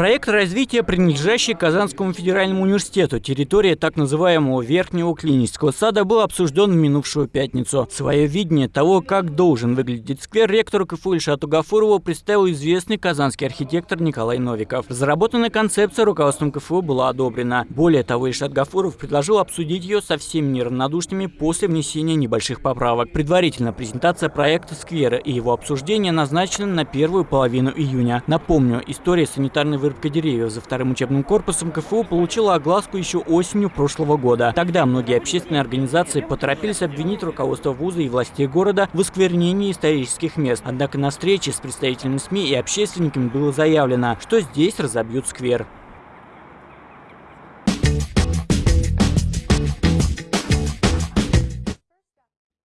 Проект развития, принадлежащий Казанскому федеральному университету, территория так называемого Верхнего клинического сада, был обсужден в минувшую пятницу. Свое видение того, как должен выглядеть сквер, ректору КФУ Ильшату Гафурову представил известный казанский архитектор Николай Новиков. Разработанная концепция руководством КФУ была одобрена. Более того, Ильшат Гафуров предложил обсудить ее со всеми неравнодушными после внесения небольших поправок. Предварительно презентация проекта сквера и его обсуждение назначены на первую половину июня. Напомню, история санитарной вырубка деревьев за вторым учебным корпусом КФУ получила огласку еще осенью прошлого года. Тогда многие общественные организации поторопились обвинить руководство вуза и властей города в осквернении исторических мест. Однако на встрече с представителями СМИ и общественниками было заявлено, что здесь разобьют сквер.